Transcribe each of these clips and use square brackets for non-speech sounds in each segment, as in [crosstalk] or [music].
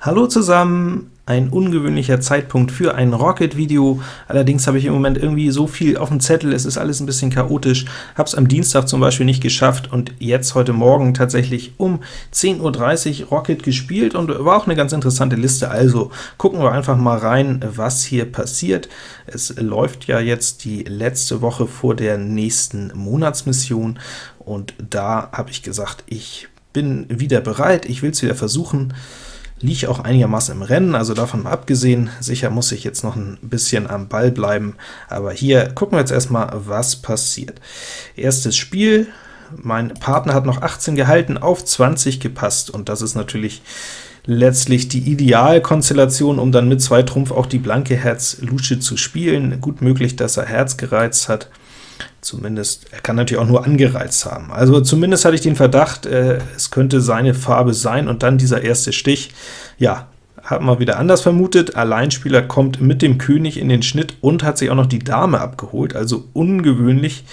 Hallo zusammen! Ein ungewöhnlicher Zeitpunkt für ein Rocket-Video. Allerdings habe ich im Moment irgendwie so viel auf dem Zettel, es ist alles ein bisschen chaotisch. Habe es am Dienstag zum Beispiel nicht geschafft und jetzt heute Morgen tatsächlich um 10.30 Uhr Rocket gespielt und war auch eine ganz interessante Liste. Also gucken wir einfach mal rein, was hier passiert. Es läuft ja jetzt die letzte Woche vor der nächsten Monatsmission und da habe ich gesagt, ich bin wieder bereit, ich will es wieder versuchen liege auch einigermaßen im Rennen, also davon mal abgesehen, sicher muss ich jetzt noch ein bisschen am Ball bleiben, aber hier gucken wir jetzt erstmal, was passiert. Erstes Spiel, mein Partner hat noch 18 gehalten, auf 20 gepasst, und das ist natürlich letztlich die Idealkonstellation, um dann mit zwei Trumpf auch die blanke Herz-Lusche zu spielen. Gut möglich, dass er Herz gereizt hat. Zumindest, er kann natürlich auch nur angereizt haben. Also zumindest hatte ich den Verdacht, äh, es könnte seine Farbe sein, und dann dieser erste Stich. Ja, hat man wieder anders vermutet. Alleinspieler kommt mit dem König in den Schnitt und hat sich auch noch die Dame abgeholt, also ungewöhnlich,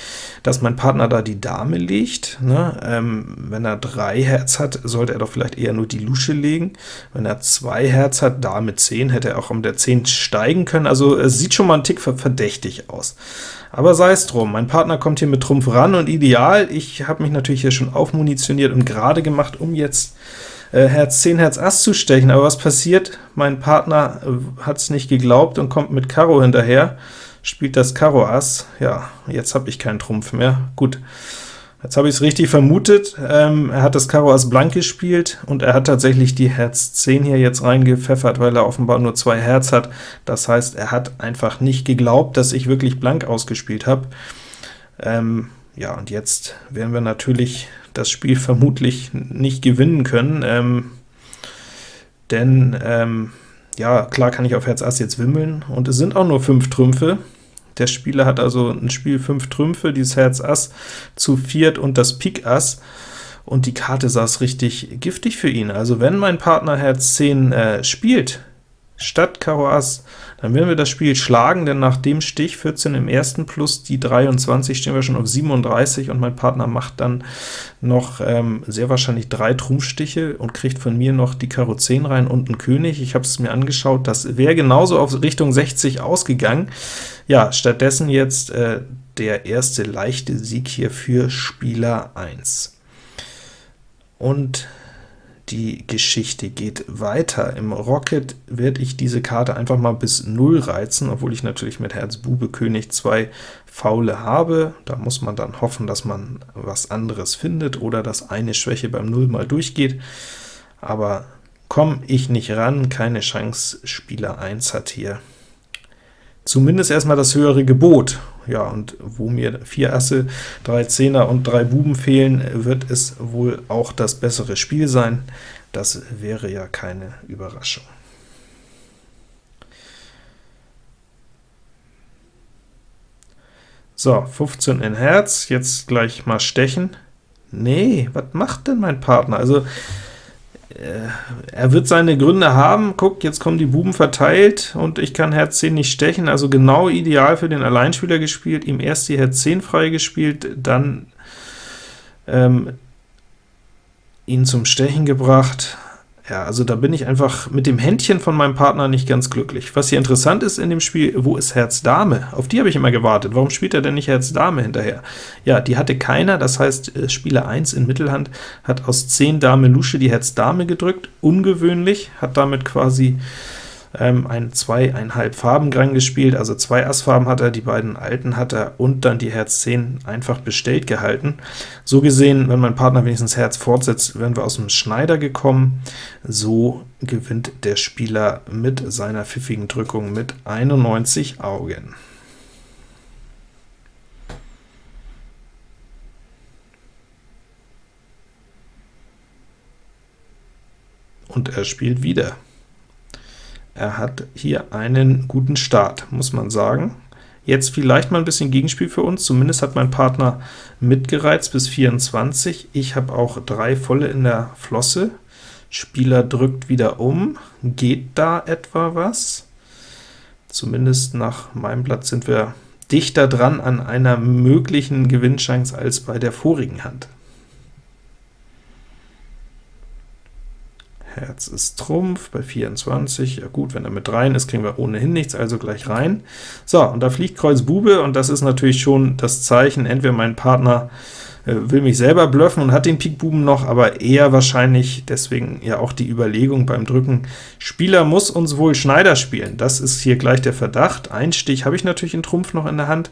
dass mein Partner da die Dame legt. Ne? Ähm, wenn er drei Herz hat, sollte er doch vielleicht eher nur die Lusche legen. Wenn er zwei Herz hat, Dame 10, hätte er auch um der 10 steigen können. Also es sieht schon mal ein Tick verdächtig aus. Aber sei es drum, mein Partner kommt hier mit Trumpf ran, und ideal, ich habe mich natürlich hier schon aufmunitioniert und gerade gemacht, um jetzt äh, Herz 10, Herz Ass zu stechen, aber was passiert? Mein Partner äh, hat es nicht geglaubt und kommt mit Karo hinterher, spielt das Karo Ass. Ja, jetzt habe ich keinen Trumpf mehr. Gut, jetzt habe ich es richtig vermutet. Ähm, er hat das Karo Ass blank gespielt, und er hat tatsächlich die Herz 10 hier jetzt reingepfeffert, weil er offenbar nur zwei Herz hat. Das heißt, er hat einfach nicht geglaubt, dass ich wirklich blank ausgespielt habe. Ähm, ja, und jetzt werden wir natürlich das Spiel vermutlich nicht gewinnen können, ähm, denn ähm, ja, klar kann ich auf Herz Ass jetzt wimmeln, und es sind auch nur 5 Trümpfe. Der Spieler hat also ein Spiel 5 Trümpfe, dieses Herz Ass zu viert und das Pik Ass, und die Karte saß richtig giftig für ihn. Also wenn mein Partner Herz 10 äh, spielt, statt Karo Ass, dann werden wir das Spiel schlagen, denn nach dem Stich 14 im ersten plus die 23 stehen wir schon auf 37, und mein Partner macht dann noch ähm, sehr wahrscheinlich drei Trumpfstiche und kriegt von mir noch die Karo 10 rein und einen König. Ich habe es mir angeschaut, das wäre genauso auf Richtung 60 ausgegangen. Ja, stattdessen jetzt äh, der erste leichte Sieg hier für Spieler 1. Und die Geschichte geht weiter. Im Rocket werde ich diese Karte einfach mal bis 0 reizen, obwohl ich natürlich mit Herz Bube König zwei Faule habe. Da muss man dann hoffen, dass man was anderes findet oder dass eine Schwäche beim 0 mal durchgeht. Aber komme ich nicht ran, keine Chance. Spieler 1 hat hier zumindest erstmal das höhere Gebot. Ja, und wo mir vier Asse, drei Zehner und drei Buben fehlen, wird es wohl auch das bessere Spiel sein. Das wäre ja keine Überraschung. So, 15 in Herz, jetzt gleich mal stechen. Nee, was macht denn mein Partner? Also, er wird seine Gründe haben. Guck, jetzt kommen die Buben verteilt, und ich kann Herz 10 nicht stechen, also genau ideal für den Alleinspieler gespielt, ihm erst die Herz 10 freigespielt, dann ähm, ihn zum Stechen gebracht. Ja, also da bin ich einfach mit dem Händchen von meinem Partner nicht ganz glücklich. Was hier interessant ist in dem Spiel, wo ist Herz Dame? Auf die habe ich immer gewartet. Warum spielt er denn nicht Herz Dame hinterher? Ja, die hatte keiner, das heißt, äh, Spieler 1 in Mittelhand hat aus 10 Dame Lusche die Herz Dame gedrückt, ungewöhnlich, hat damit quasi ähm, ein zweieinhalb Farben Gang gespielt, also zwei Assfarben hat er, die beiden alten hat er und dann die Herz 10 einfach bestellt gehalten. So gesehen, wenn mein Partner wenigstens Herz fortsetzt, wären wir aus dem Schneider gekommen. So gewinnt der Spieler mit seiner pfiffigen Drückung mit 91 Augen. Und er spielt wieder. Er hat hier einen guten Start, muss man sagen. Jetzt vielleicht mal ein bisschen Gegenspiel für uns, zumindest hat mein Partner mitgereizt bis 24. Ich habe auch drei volle in der Flosse. Spieler drückt wieder um. Geht da etwa was? Zumindest nach meinem Blatt sind wir dichter dran an einer möglichen Gewinnchance als bei der vorigen Hand. Herz ist Trumpf bei 24, ja gut, wenn er mit rein ist, kriegen wir ohnehin nichts, also gleich rein. So, und da fliegt Kreuz Bube, und das ist natürlich schon das Zeichen, entweder mein Partner äh, will mich selber bluffen und hat den Pik Buben noch, aber eher wahrscheinlich, deswegen ja auch die Überlegung beim Drücken, Spieler muss uns wohl Schneider spielen. Das ist hier gleich der Verdacht. Ein Stich habe ich natürlich in Trumpf noch in der Hand,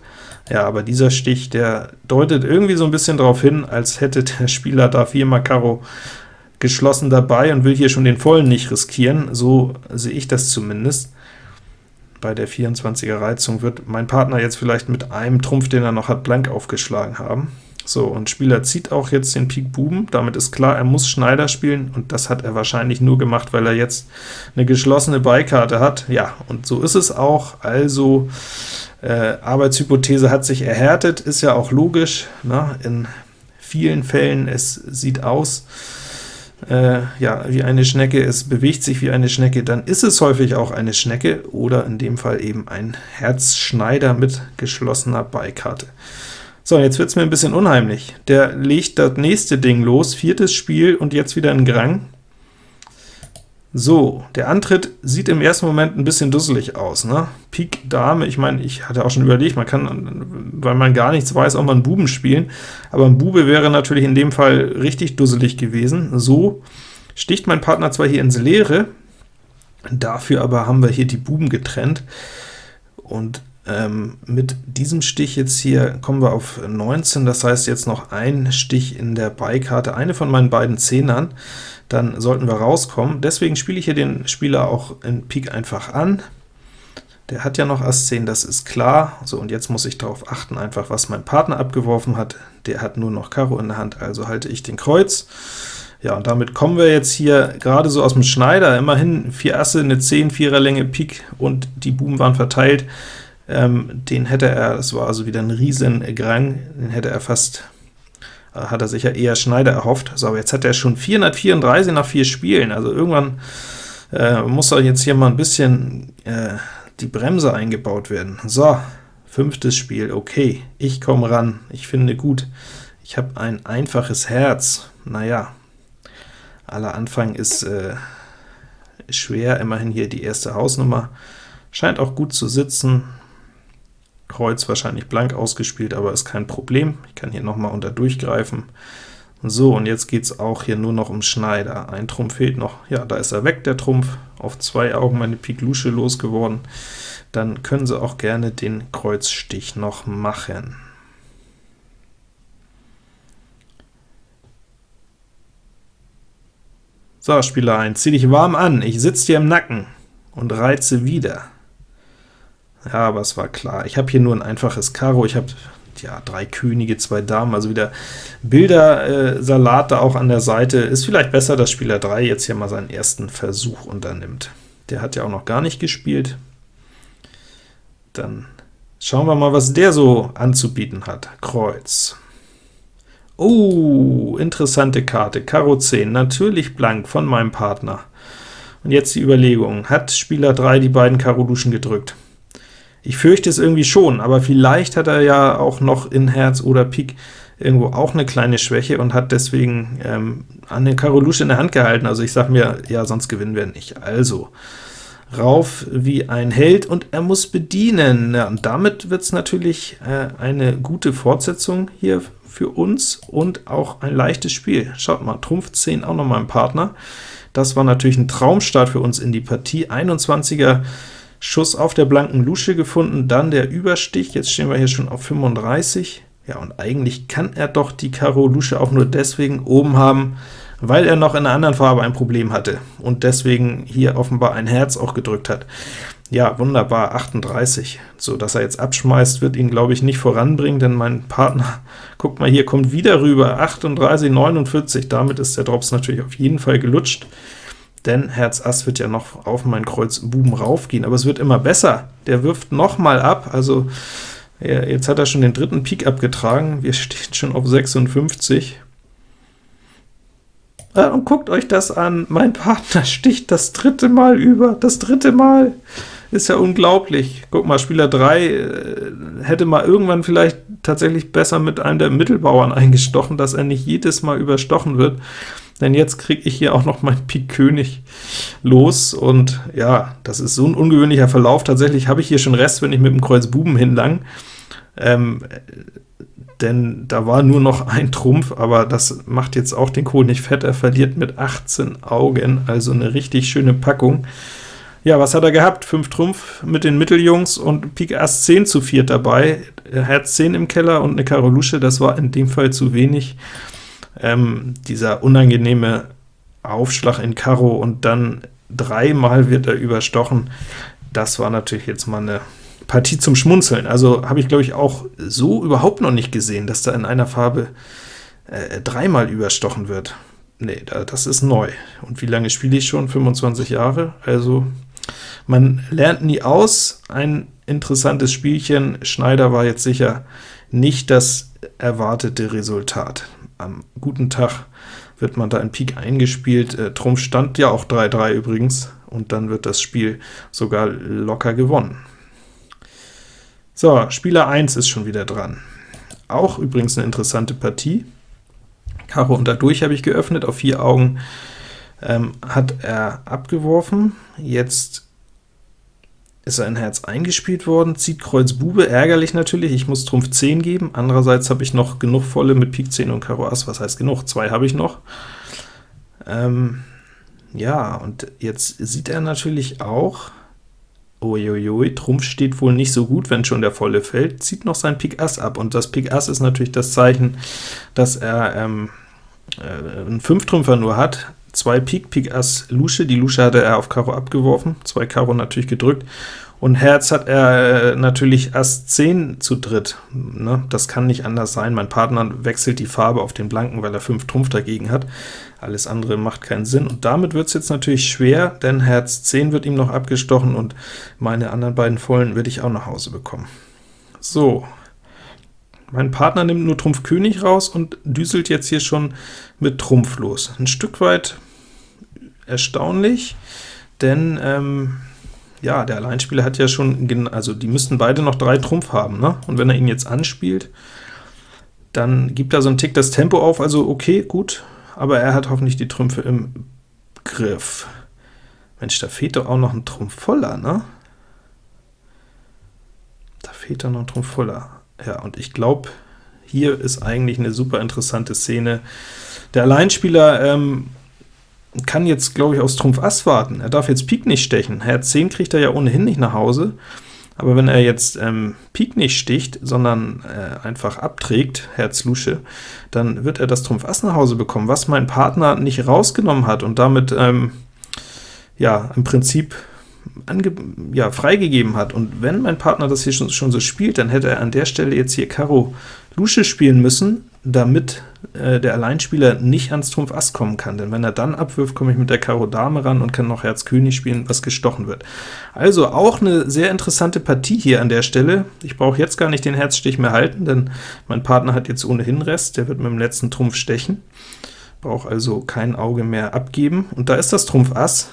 ja, aber dieser Stich, der deutet irgendwie so ein bisschen darauf hin, als hätte der Spieler da viermal Karo geschlossen dabei und will hier schon den vollen nicht riskieren, so sehe ich das zumindest. Bei der 24er Reizung wird mein Partner jetzt vielleicht mit einem Trumpf, den er noch hat, blank aufgeschlagen haben. So, und Spieler zieht auch jetzt den Pik Buben, damit ist klar, er muss Schneider spielen, und das hat er wahrscheinlich nur gemacht, weil er jetzt eine geschlossene Beikarte hat. Ja, und so ist es auch, also äh, Arbeitshypothese hat sich erhärtet, ist ja auch logisch, ne? in vielen Fällen, es sieht aus, äh, ja, wie eine Schnecke, es bewegt sich wie eine Schnecke, dann ist es häufig auch eine Schnecke, oder in dem Fall eben ein Herzschneider mit geschlossener Beikarte. So, jetzt wird es mir ein bisschen unheimlich. Der legt das nächste Ding los, viertes Spiel und jetzt wieder ein Grang. So, der Antritt sieht im ersten Moment ein bisschen dusselig aus. Ne? Pik Dame, ich meine, ich hatte auch schon überlegt, man kann, weil man gar nichts weiß, auch mal einen Buben spielen, aber ein Bube wäre natürlich in dem Fall richtig dusselig gewesen. So sticht mein Partner zwar hier ins Leere, dafür aber haben wir hier die Buben getrennt, und ähm, mit diesem Stich jetzt hier kommen wir auf 19, das heißt jetzt noch ein Stich in der Beikarte, eine von meinen beiden Zehnern, dann sollten wir rauskommen. Deswegen spiele ich hier den Spieler auch in Pik einfach an. Der hat ja noch Ass 10, das ist klar. So, und jetzt muss ich darauf achten, einfach was mein Partner abgeworfen hat. Der hat nur noch Karo in der Hand, also halte ich den Kreuz. Ja, und damit kommen wir jetzt hier gerade so aus dem Schneider, immerhin vier Asse, eine 10, 4er Länge Pik, und die Buben waren verteilt. Ähm, den hätte er, das war also wieder ein riesen Grang, den hätte er fast, äh, hat er sich ja eher Schneider erhofft. So, aber jetzt hat er schon 434 nach vier Spielen, also irgendwann äh, muss da jetzt hier mal ein bisschen äh, die Bremse eingebaut werden. So, fünftes Spiel, okay, ich komme ran, ich finde gut, ich habe ein einfaches Herz, naja, aller Anfang ist äh, schwer, immerhin hier die erste Hausnummer, scheint auch gut zu sitzen, Kreuz wahrscheinlich blank ausgespielt, aber ist kein Problem. Ich kann hier nochmal unter durchgreifen. So, und jetzt geht es auch hier nur noch um Schneider. Ein Trumpf fehlt noch. Ja, da ist er weg, der Trumpf. Auf zwei Augen meine Pik Lusche losgeworden. Dann können Sie auch gerne den Kreuzstich noch machen. So, Spieler 1, zieh dich warm an, ich sitze dir im Nacken und reize wieder. Ja, aber es war klar. Ich habe hier nur ein einfaches Karo, ich habe ja, drei Könige, zwei Damen, also wieder Bildersalat äh, da auch an der Seite. Ist vielleicht besser, dass Spieler 3 jetzt hier mal seinen ersten Versuch unternimmt. Der hat ja auch noch gar nicht gespielt. Dann schauen wir mal, was der so anzubieten hat. Kreuz. Oh, interessante Karte. Karo 10, natürlich blank von meinem Partner. Und jetzt die Überlegung, hat Spieler 3 die beiden Karo Luschen gedrückt? Ich fürchte es irgendwie schon, aber vielleicht hat er ja auch noch in Herz oder Pik irgendwo auch eine kleine Schwäche und hat deswegen ähm, an den Karo Lusche in der Hand gehalten. Also ich sage mir, ja, sonst gewinnen wir nicht. Also, rauf wie ein Held, und er muss bedienen. Ja, und damit wird es natürlich äh, eine gute Fortsetzung hier für uns und auch ein leichtes Spiel. Schaut mal, Trumpf 10 auch noch mal ein Partner. Das war natürlich ein Traumstart für uns in die Partie. 21er Schuss auf der blanken Lusche gefunden, dann der Überstich, jetzt stehen wir hier schon auf 35. Ja, und eigentlich kann er doch die Karo Lusche auch nur deswegen oben haben, weil er noch in einer anderen Farbe ein Problem hatte und deswegen hier offenbar ein Herz auch gedrückt hat. Ja, wunderbar, 38. So, dass er jetzt abschmeißt, wird ihn, glaube ich, nicht voranbringen, denn mein Partner, [laughs] guckt mal hier, kommt wieder rüber, 38, 49, damit ist der Drops natürlich auf jeden Fall gelutscht denn Herz Ass wird ja noch auf mein Kreuz Buben raufgehen, aber es wird immer besser. Der wirft noch mal ab, also jetzt hat er schon den dritten Pik abgetragen, wir [laughs] stehen schon auf 56. Ah, und guckt euch das an, mein Partner sticht das dritte Mal über, das dritte Mal! Ist ja unglaublich. Guck mal, Spieler 3 äh, hätte mal irgendwann vielleicht tatsächlich besser mit einem der Mittelbauern [laughs] eingestochen, dass er nicht jedes Mal überstochen wird. Denn jetzt kriege ich hier auch noch mein [laughs] Pik König los, und ja, das ist so ein ungewöhnlicher Verlauf. Tatsächlich habe ich hier schon Rest, wenn ich mit dem Kreuz Buben hinlang, ähm, denn da war nur noch ein Trumpf, aber das macht jetzt auch den Kohl nicht fett. Er verliert mit 18 Augen, also eine richtig schöne Packung. Ja, was hat er gehabt? 5 Trumpf mit den Mitteljungs und Pik Ass 10 zu 4 dabei, Herz 10 im Keller und eine Karo Lusche, das war in dem Fall zu wenig. Ähm, dieser unangenehme Aufschlag in Karo und dann dreimal wird er überstochen, das war natürlich jetzt mal eine Partie zum Schmunzeln. Also habe ich, glaube ich, auch so überhaupt noch nicht gesehen, dass da in einer Farbe äh, dreimal überstochen wird. Nee, da, das ist neu. Und wie lange spiele ich schon? 25 Jahre? Also man lernt nie aus. Ein interessantes Spielchen. Schneider war jetzt sicher nicht das erwartete Resultat. Am guten Tag wird man da in Pik eingespielt. Äh, Trumpf stand ja auch 3-3 übrigens, und dann wird das Spiel sogar locker gewonnen. So, Spieler 1 ist schon wieder dran. Auch übrigens eine interessante Partie. Karo und dadurch habe ich geöffnet, auf vier Augen ähm, hat er abgeworfen. Jetzt ist er in Herz eingespielt worden, zieht Kreuz Bube, ärgerlich natürlich, ich muss Trumpf 10 geben, andererseits habe ich noch genug volle mit Pik 10 und Karo Ass, was heißt genug? Zwei habe ich noch. Ähm, ja, und jetzt sieht er natürlich auch, uiuiui, Trumpf steht wohl nicht so gut, wenn schon der volle fällt, zieht noch sein Pik Ass ab, und das Pik Ass ist natürlich das Zeichen, dass er ähm, äh, einen 5-Trümpfer nur hat, 2 Pik, Pik Ass Lusche, die Lusche hatte er auf Karo abgeworfen, 2 Karo natürlich gedrückt, und Herz hat er äh, natürlich Ass 10 zu dritt. Ne? Das kann nicht anders sein. Mein Partner wechselt die Farbe auf den Blanken, weil er 5 Trumpf dagegen hat. Alles andere macht keinen Sinn. Und damit wird es jetzt natürlich schwer, denn Herz 10 wird ihm noch abgestochen, und meine anderen beiden Vollen werde ich auch nach Hause bekommen. So, mein Partner nimmt nur Trumpf König raus und düselt jetzt hier schon mit Trumpf los. Ein Stück weit erstaunlich, denn ähm, ja, der Alleinspieler hat ja schon, also die müssten beide noch drei Trumpf haben, ne? und wenn er ihn jetzt anspielt, dann gibt er so einen Tick das Tempo auf, also okay, gut, aber er hat hoffentlich die Trümpfe im Griff. Mensch, da fehlt doch auch noch ein Trumpf voller, ne? Da fehlt doch noch ein Trumpf voller. Ja, und ich glaube, hier ist eigentlich eine super interessante Szene. Der Alleinspieler ähm, kann jetzt, glaube ich, aus Trumpf Ass warten. Er darf jetzt Pik nicht stechen. Herz 10 kriegt er ja ohnehin nicht nach Hause. Aber wenn er jetzt ähm, Pik nicht sticht, sondern äh, einfach abträgt, Herz Lusche, dann wird er das Trumpf Ass nach Hause bekommen, was mein Partner nicht rausgenommen hat und damit ähm, ja im Prinzip ja, freigegeben hat. Und wenn mein Partner das hier schon, schon, so spielt, dann hätte er an der Stelle jetzt hier Karo Lusche spielen müssen, damit äh, der Alleinspieler nicht ans Trumpf Ass kommen kann, denn wenn er dann abwirft, komme ich mit der Karo Dame ran und kann noch Herz König spielen, was gestochen wird. Also auch eine sehr interessante Partie hier an der Stelle. Ich brauche jetzt gar nicht den Herzstich mehr halten, denn mein Partner hat jetzt ohnehin Rest, der wird mit dem letzten Trumpf stechen, brauche also kein Auge mehr abgeben, und da ist das Trumpf Ass,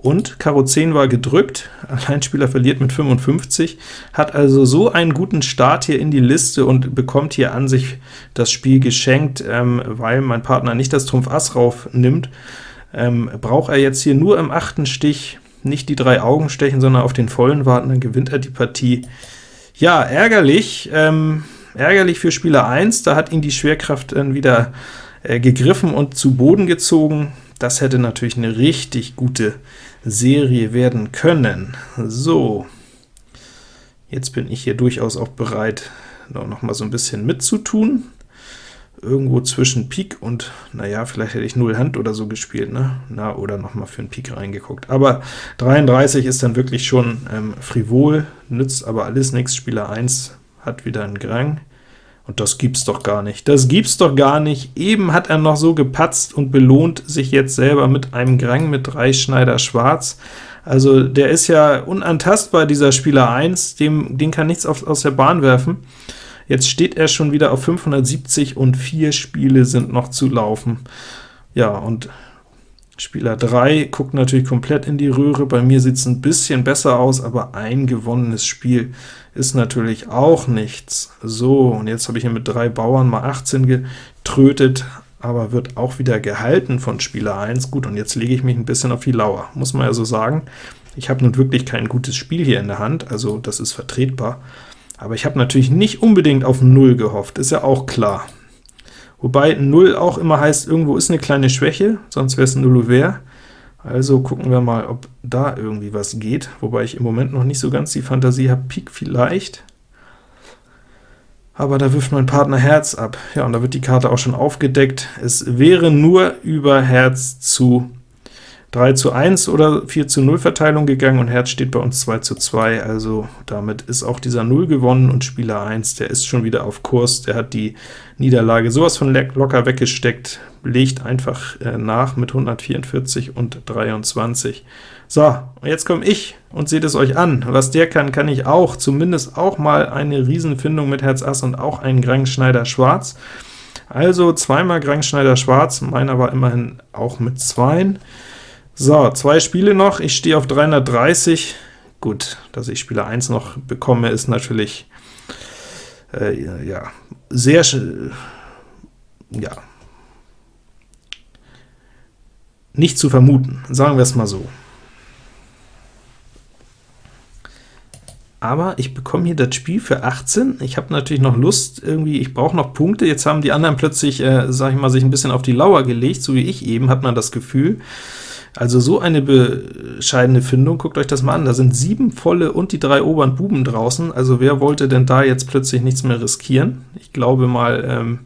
und Karo 10 war gedrückt, [laughs] Alleinspieler verliert mit 55, hat also so einen guten Start hier in die Liste und bekommt hier an sich das Spiel geschenkt, ähm, weil mein Partner nicht das Trumpf Ass rauf nimmt. Ähm, braucht er jetzt hier nur im achten Stich nicht die drei Augen stechen, sondern auf den vollen warten, dann gewinnt er die Partie. Ja, ärgerlich, ähm, ärgerlich für Spieler 1, da hat ihn die Schwerkraft dann wieder äh, gegriffen und zu Boden gezogen. Das hätte natürlich eine richtig gute Serie werden können. So, jetzt bin ich hier durchaus auch bereit, noch mal so ein bisschen mitzutun. Irgendwo zwischen Pik und, naja, vielleicht hätte ich 0 Hand oder so gespielt, ne? Na, oder noch mal für einen Pik reingeguckt. Aber 33 ist dann wirklich schon ähm, frivol, nützt aber alles nichts. Spieler 1 hat wieder einen Grang. Und das gibt's doch gar nicht. Das gibt's doch gar nicht. Eben hat er noch so gepatzt und belohnt sich jetzt selber mit einem Grang mit 3 Schneider schwarz. Also der ist ja unantastbar, dieser Spieler 1, dem, den kann nichts auf, aus der Bahn werfen. Jetzt steht er schon wieder auf 570 und vier Spiele sind noch zu laufen. Ja, und Spieler 3 guckt natürlich komplett in die Röhre, bei mir sieht es ein bisschen besser aus, aber ein gewonnenes Spiel ist natürlich auch nichts. So, und jetzt habe ich hier mit drei Bauern mal 18 getrötet, aber wird auch wieder gehalten von Spieler 1. Gut, und jetzt lege ich mich ein bisschen auf die Lauer, muss man ja so sagen. Ich habe nun wirklich kein gutes Spiel hier in der Hand, also das ist vertretbar, aber ich habe natürlich nicht unbedingt auf 0 gehofft, ist ja auch klar. Wobei 0 auch immer heißt, irgendwo ist eine kleine Schwäche, sonst wäre es 0 Ouvert. Also gucken wir mal, ob da irgendwie was geht, wobei ich im Moment noch nicht so ganz die Fantasie habe, Pik vielleicht, aber da wirft mein Partner Herz ab. Ja, und da wird die Karte auch schon aufgedeckt. Es wäre nur über Herz zu 3 zu 1 oder 4 zu 0 Verteilung gegangen, und Herz steht bei uns 2 zu 2, also damit ist auch dieser 0 gewonnen, und Spieler 1, der ist schon wieder auf Kurs, der hat die Niederlage sowas von locker weggesteckt, legt einfach äh, nach mit 144 und 23. So, jetzt komme ich und seht es euch an. Was der kann, kann ich auch, zumindest auch mal eine Riesenfindung mit Herz Ass und auch einen Grangschneider Schwarz. Also zweimal Grangschneider Schwarz, meiner war immerhin auch mit zweien. So, zwei Spiele noch, ich stehe auf 330. Gut, dass ich Spieler 1 noch bekomme, ist natürlich äh, ja, sehr, ja, nicht zu vermuten, sagen wir es mal so. aber ich bekomme hier das Spiel für 18. Ich habe natürlich noch Lust, irgendwie, ich brauche noch Punkte. Jetzt haben die anderen plötzlich, äh, sag ich mal, sich ein bisschen auf die Lauer gelegt, so wie ich eben, hat man das Gefühl. Also so eine bescheidene Findung, guckt euch das mal an, da sind sieben volle und die drei oberen Buben draußen, also wer wollte denn da jetzt plötzlich nichts mehr riskieren? Ich glaube mal, ähm,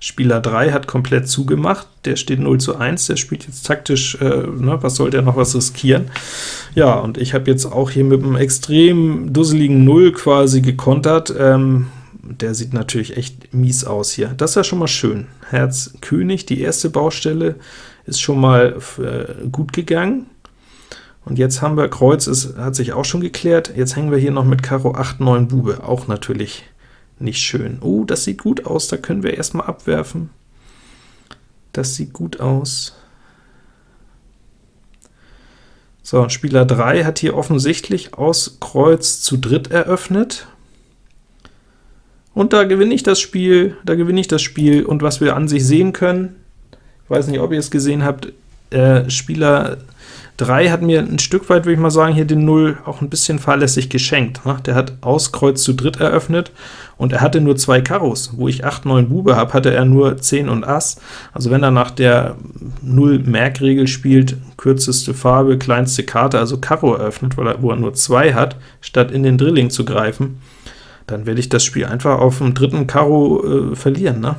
Spieler 3 hat komplett zugemacht, der steht 0 zu 1, der spielt jetzt taktisch, äh, ne, was soll der noch was riskieren? Ja, und ich habe jetzt auch hier mit einem extrem dusseligen 0 quasi gekontert, ähm, der sieht natürlich echt mies aus hier. Das ist ja schon mal schön. Herz König, die erste Baustelle, ist schon mal äh, gut gegangen. Und jetzt haben wir Kreuz, es hat sich auch schon geklärt. Jetzt hängen wir hier noch mit Karo 8, 9 Bube, auch natürlich nicht schön. Oh, das sieht gut aus, da können wir erstmal abwerfen. Das sieht gut aus. So, und Spieler 3 hat hier offensichtlich aus Kreuz zu dritt eröffnet. Und da gewinne ich das Spiel, da gewinne ich das Spiel, und was wir an sich sehen können, weiß nicht, ob ihr es gesehen habt, äh, Spieler 3 hat mir ein Stück weit, würde ich mal sagen, hier den 0 auch ein bisschen fahrlässig geschenkt. Ne? Der hat aus Kreuz zu dritt eröffnet, und er hatte nur zwei Karos. Wo ich 8, 9 Bube habe, hatte er nur 10 und Ass. Also wenn er nach der 0-Merkregel spielt, kürzeste Farbe, kleinste Karte, also Karo eröffnet, weil er, wo er nur 2 hat, statt in den Drilling zu greifen, dann werde ich das Spiel einfach auf dem dritten Karo äh, verlieren. Ne?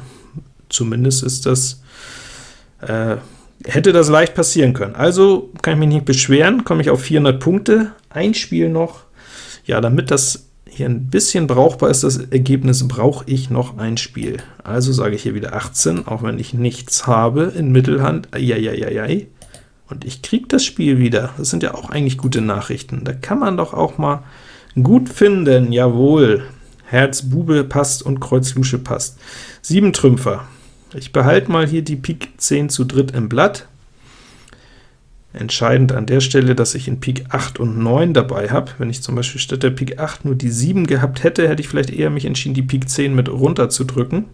Zumindest ist das äh, hätte das leicht passieren können. Also kann ich mich nicht beschweren, komme ich auf 400 Punkte, ein Spiel noch. Ja, damit das hier ein bisschen brauchbar ist, das Ergebnis, brauche ich noch ein Spiel. Also sage ich hier wieder 18, auch wenn ich nichts habe in Mittelhand. Eieieiei. Und ich kriege das Spiel wieder. Das sind ja auch eigentlich gute Nachrichten. Da kann man doch auch mal gut finden. Jawohl. Herz Bube passt und Kreuz Lusche passt. Sieben Trümpfer. Ich behalte mal hier die Pik 10 zu dritt im Blatt. Entscheidend an der Stelle, dass ich in Pik 8 und 9 dabei habe. Wenn ich zum Beispiel statt der Pik 8 nur die 7 gehabt hätte, hätte ich vielleicht eher mich entschieden, die Pik 10 mit runter zu drücken.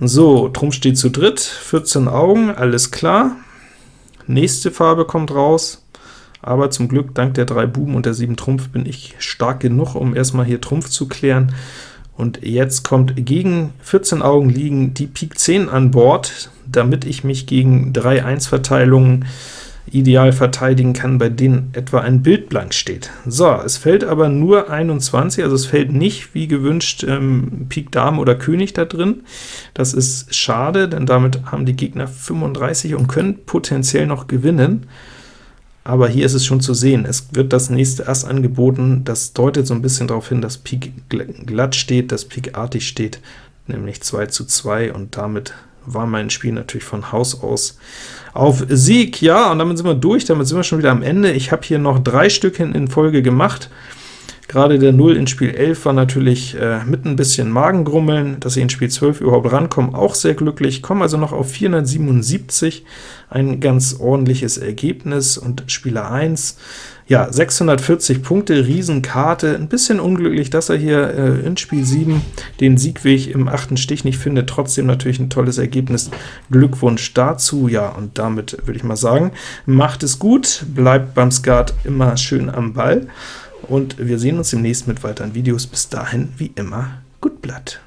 So, Trumpf steht zu dritt, 14 Augen, alles klar. Nächste Farbe kommt raus, aber zum Glück, dank der drei Buben und der 7 Trumpf, bin ich stark genug, um erstmal hier Trumpf zu klären. Und jetzt kommt gegen 14 Augen liegen die Pik 10 an Bord, damit ich mich gegen 3-1-Verteilungen ideal verteidigen kann, bei denen etwa ein Bild blank steht. So, es fällt aber nur 21, also es fällt nicht, wie gewünscht, ähm, Pik Dame oder König da drin. Das ist schade, denn damit haben die Gegner 35 und können potenziell noch gewinnen aber hier ist es schon zu sehen, es wird das nächste Ass angeboten, das deutet so ein bisschen darauf hin, dass Pik glatt steht, dass Pik artig steht, nämlich 2 zu 2, und damit war mein Spiel natürlich von Haus aus auf Sieg. Ja, und damit sind wir durch, damit sind wir schon wieder am Ende. Ich habe hier noch drei Stück in Folge gemacht. Gerade der 0 in Spiel 11 war natürlich äh, mit ein bisschen Magengrummeln, dass ich in Spiel 12 überhaupt rankomme, auch sehr glücklich, komme also noch auf 477, ein ganz ordentliches Ergebnis, und Spieler 1, ja, 640 Punkte, Riesenkarte, ein bisschen unglücklich, dass er hier äh, in Spiel 7 den Siegweg im achten Stich nicht findet, trotzdem natürlich ein tolles Ergebnis, Glückwunsch dazu, ja, und damit würde ich mal sagen, macht es gut, bleibt beim Skat immer schön am Ball, und wir sehen uns demnächst mit weiteren Videos. Bis dahin, wie immer, gut Blatt!